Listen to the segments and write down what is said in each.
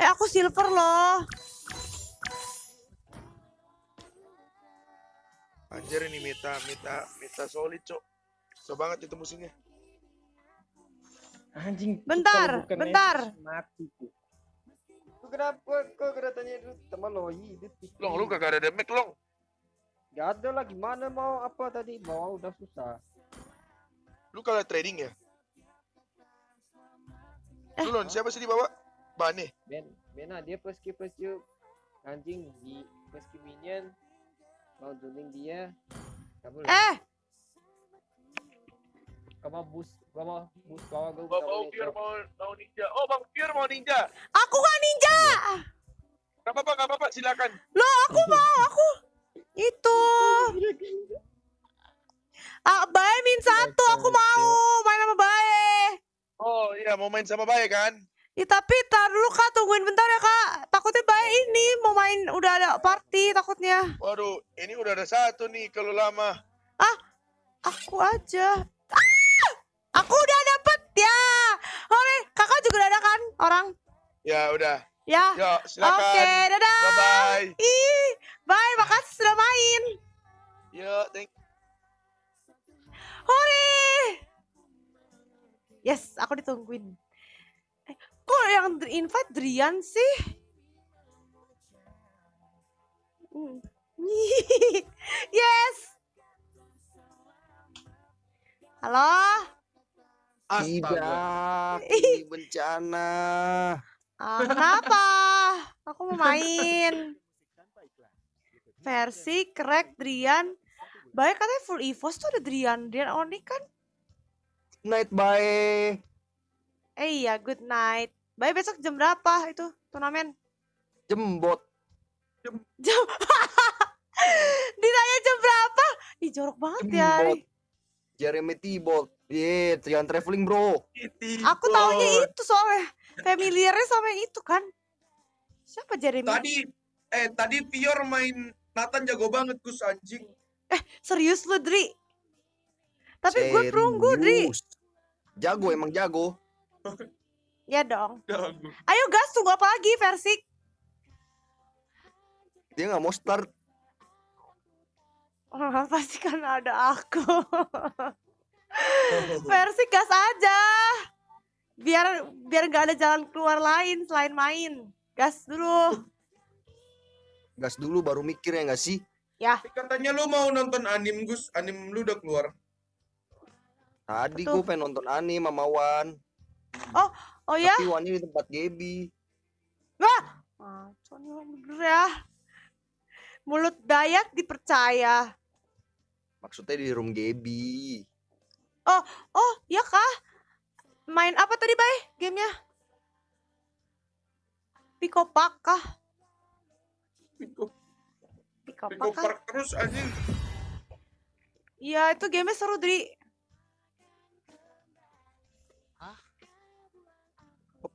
Eh aku silver loh. Anjir ini meta meta meta solid cok. So banget itu musuhnya. Anjing. Bentar, bentar. Mati tuh. Lu kenapa kok kedatanya itu teman lo hidup? Long lu kagak ada damage long. Gak ada lah gimana mau apa tadi mau udah susah. Lu kalau trading ya? Eh. Lu lon siapa sih di bawah? Bane. Ben, Bena dia peski peski anjing di peski minion mau dueling dia. Kamu Eh, kamu bus kamu bus bawa gue Bang mau Pier mau mau ninja. Oh Bang Pier mau ninja. aku gak ninja. Gak apa-apa, gak apa-apa, silakan. Loh, aku mau, aku itu. Ah, Bae min satu, aku mau main sama Bae. Oh iya mau main sama Bae kan? Ya, tapi tar dulu kak, tungguin bentar ya kak. Takutnya Bae ini mau main, udah ada party takutnya. Waduh, ini udah ada satu nih kalau lama. Aku aja. Ah! Aku udah dapet ya. Oke, kakak juga udah ada kan orang? Ya udah. Ya. Yuk, silakan. Oke, dadah. Bye bye. Ih, bye, makasih sudah main. Yuk, thank Hore! Yes, aku ditungguin. Yang invite Drian sih? Hmm. yes. Halo? Tidak, ini bencana. Ah, kenapa? Aku mau main. Versi crack Drian. Baik katanya full EVOS tuh ada Drian. Drian Oni kan? Night bye. Eh iya, good night. Baik besok jam berapa itu turnamen? Jembot. Jam Ditanya jam berapa? Ih jorok banget ya. Jembot. Jeremy Tibolt. Iya, jangan traveling bro. Aku taunya itu soalnya familiarnya sama yang itu kan. Siapa Jeremy? Tadi eh tadi Pior main Nathan jago banget Gus anjing. Serius lu, Dri? Tapi gue perunggu, Dri. Jago emang jago. Ya dong. Ayo gas, tunggu apa lagi versi? Dia nggak mau start. Oh, pasti kan ada aku. versi gas aja. Biar biar gak ada jalan keluar lain selain main. Gas dulu. Gas dulu baru mikir ya nggak sih? Katanya lu mau nonton anim Gus, anim lu udah keluar. Tadi gue pengen nonton anime sama Wan. Oh ya? Tapi di tempat Gaby. Ah, Sony orang bener ya. Mulut Dayak dipercaya. Maksudnya di room Gaby. Oh, ya kah? Main apa tadi, Bay? Gamenya? Pico Park kah? Pico, Pico Pico Park kah? Park terus anjing. Iya, itu gamenya seru, Dri.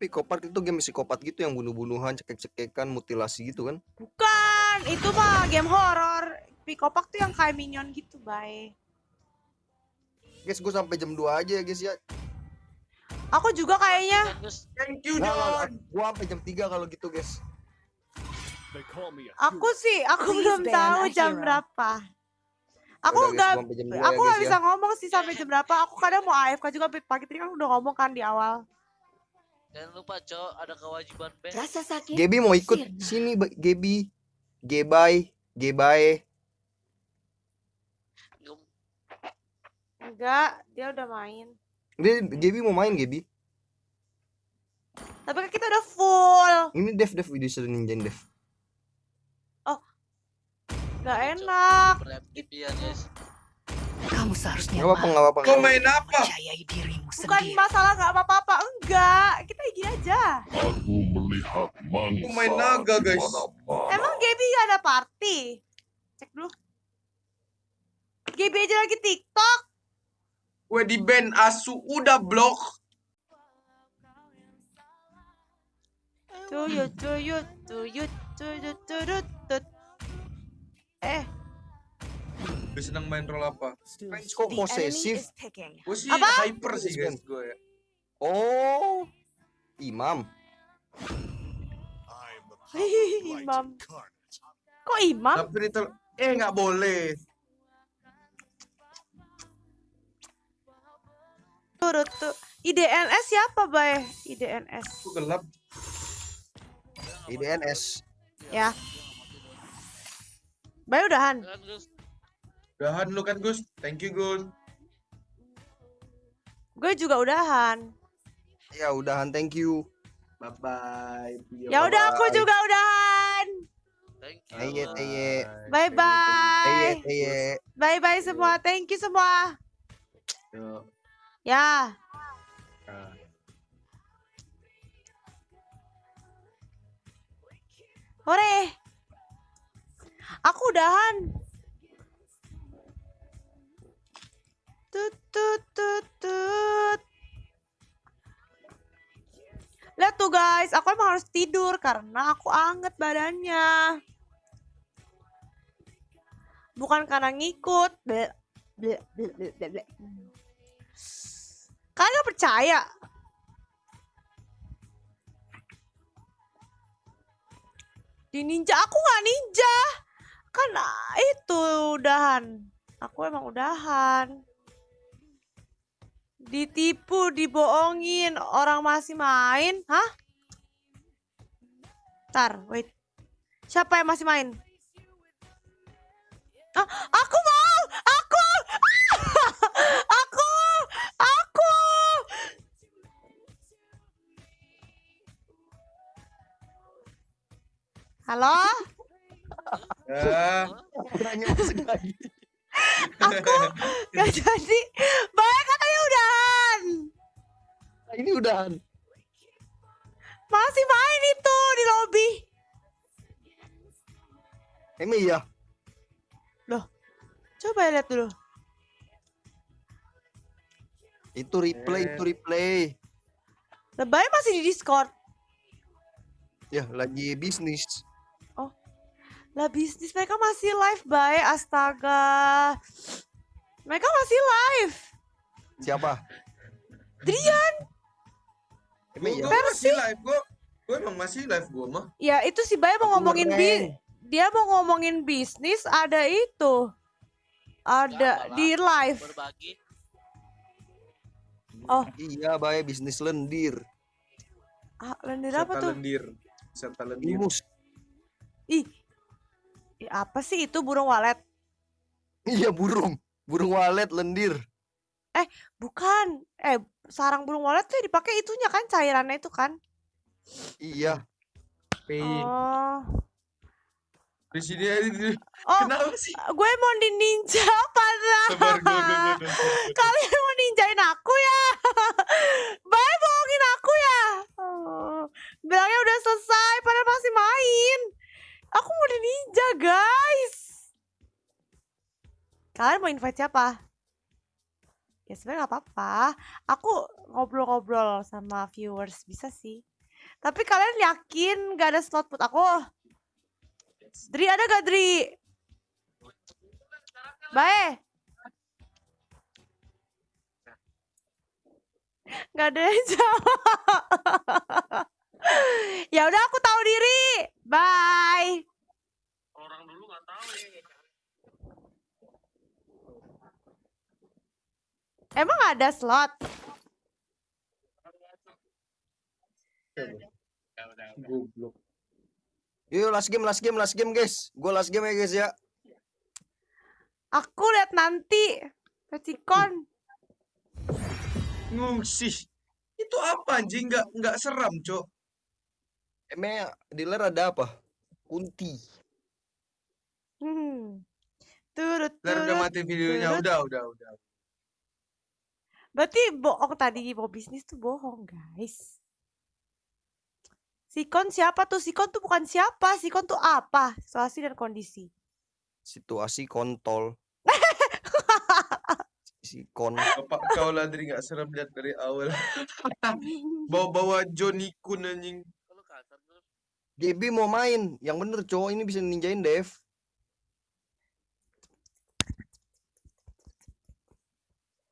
Psikopat itu game psikopat gitu yang bunuh-bunuhan, cekek-cekekan, mutilasi gitu kan? Bukan, itu mah game horor. Pico Park tuh yang kayak minion gitu, Bay. Guys, gue sampai jam 2 aja ya guys ya. Aku juga kayaknya. Thank you Nah, John. gue sampai jam 3 kalau gitu guys. Aku sih, aku Please belum tahu jam hero. berapa. Aku nggak gua sampai jam 2 aku ya nggak bisa ya. ngomong sih sampai jam berapa. Aku kadang mau AFK juga pagi tadi kan udah ngomong kan di awal. Jangan lupa cok ada kewajiban band. Rasa sakit. Gaby mau ikut sirna. sini Gaby. Gebay, Gebay. Enggak, dia udah main. Dia Gaby mau main Gaby. Tapi kan kita udah full. Ini Dev Dev video seru ninja Dev. Gak enak. Ya guys. Kamu seharusnya Gak apa-apa, apa-apa. Kau main apa? Percayai dirimu Bukan sendiri. masalah gak apa-apa. Enggak. Kita gini aja. Aku melihat mangsa Aku main naga, guys. Emang Gaby gak ada party? Cek dulu. Gaby aja lagi TikTok. Gue di band asu udah blok. Tuyut, tuyut, tuyut, tuyut, tuyut, tuyut. Eh, Gue seneng main role apa? Guys, kok posesif? Gue sih Apa? hyper sih guys gue ya. Oh, imam. Hihihi, imam. Kok imam? Tapi itu eh nggak boleh. Turut tuh. IDNS siapa, Bay? IDNS. Itu gelap. IDNS. Ya. Bay udahan. Udahan lu kan Gus. Thank you Gus. Gue juga udahan. Ya udahan thank you. Bye bye. Ya udah aku juga udahan. thank you. Bye Teye bye. teye. Bye bye semua. Thank you semua. Yuk. Ya. Nah. Hore. Aku udahan. Harus tidur karena aku anget badannya. Bukan karena ngikut. Ble, ble, ble, ble, ble, ble. Kalian percaya? Di ninja aku nggak ninja. Kan ah, itu udahan. Aku emang udahan. Ditipu, dibohongin, orang masih main. Hah? Ntar, wait. Siapa yang masih main? Ah, aku mau! Aku! aku! Aku! Halo? Ya. Nanya masuk lagi. Aku gak jadi. Baik katanya udahan. Nah, ini udahan. Masih main itu lobby. Emang iya. Coba lihat dulu. Itu replay, Eh. itu replay. Lebay masih di Discord. Ya, lagi bisnis. Lah bisnis mereka masih live, Bay. Astaga. Mereka masih live. Siapa? Drian. Emang Gue iya. masih live gue. Gue emang masih live gue mah. Ya itu si Bay mau ngomongin bi dia mau ngomongin bisnis ada itu. Ada apalah. di live. Berbagi. Iya, bae bisnis lendir. Ah, lendir apa tuh? lendir. Serta lendir. Imus. Ih. Ih, apa sih itu burung walet? Iya, burung. Burung walet lendir. Bukan. Eh, sarang burung walet tuh dipakai itunya kan cairannya itu kan? Iya. Pin. Oh. Di sini aja. di- Oh, Kenapa sih? gue mau di ninja padahal. Sabar gue gue gue. Kalian mau ninjain aku ya? Bye bohongin aku ya? Oh, bilangnya udah selesai padahal masih main. Aku mau di ninja guys. Kalian mau invite siapa? Ya sebenarnya nggak apa-apa. Aku ngobrol-ngobrol sama viewers bisa sih. Tapi kalian yakin gak ada slot buat aku? Dri ada gak Dri? Bae. Gak ada yang jawab. ya udah aku tahu diri. Bye. Orang dulu nggak tahu ya. Emang ada slot? Goblok. Yuk, last game, last game, last game, guys. Gue last game ya, guys ya. Aku lihat nanti. Pecikon. Ngusih. Itu apa anjing? Nggak nggak seram, Cok. Emang dealer ada apa? Kunti. Hmm. Turut Ntar udah turut. mati videonya. turut. Udah, udah, udah. Berarti bohong tadi mau bisnis tuh bohong guys. Sikon siapa tuh? Sikon tuh bukan siapa. Sikon tuh apa? Situasi dan kondisi. Situasi kontol. si kon. Bapak kau lah dari nggak serem lihat dari awal. Bawa-bawa Johnny Kun anjing. Kalau kasar tuh. JB mau main. Yang bener cowok ini bisa ninjain Dev.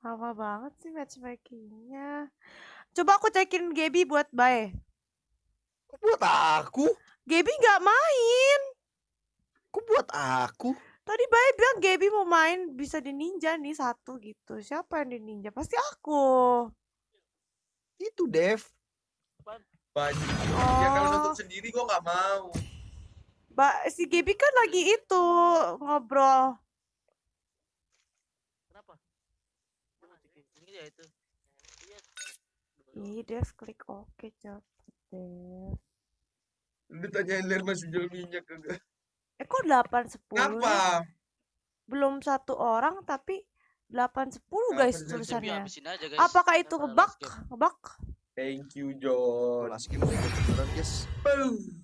Lama banget sih matchmakingnya. Coba aku cekin Gaby buat Bae. Buat aku? Gaby nggak main. Kok buat aku? Tadi Bay bilang Gaby mau main bisa di ninja nih satu gitu. Siapa yang di ninja? Pasti aku. Itu Dev. Banyak. Ya kalau Oh. nonton sendiri gua nggak mau. Ba si Gaby kan lagi itu ngobrol. Kenapa? Ini dia itu. Iya. Ih, Dev klik oke cepet Dev. Lu tanyain Ler masih jual minyak kagak? Eh kok 8 10 Ngapa? Belum satu orang tapi 8 10 Kenapa guys Tapi tulisannya. aja guys. Apakah itu ngebug? game. Ngebug? Thank you, John. Last game beneran guys. Boom.